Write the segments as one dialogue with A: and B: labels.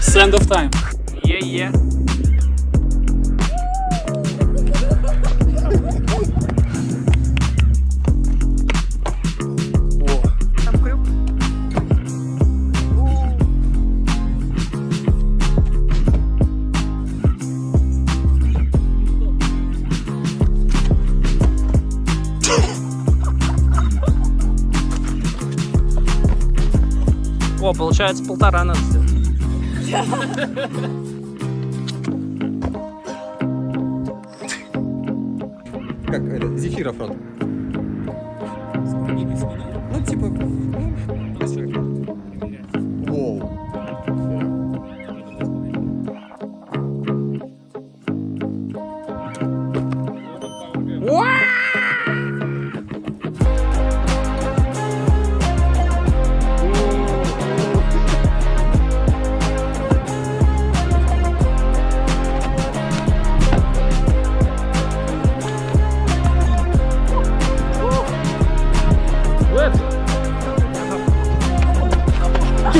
A: Send of time.
B: Yeah, yeah.
C: О, получается полтора надо
D: Как это, зефиров он. Ну, типа, ну,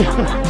B: Ha ha ha!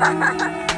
B: ha ha
C: ha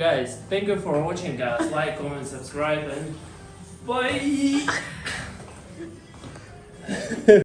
C: Guys, thank you for watching guys. Like, comment, subscribe and bye!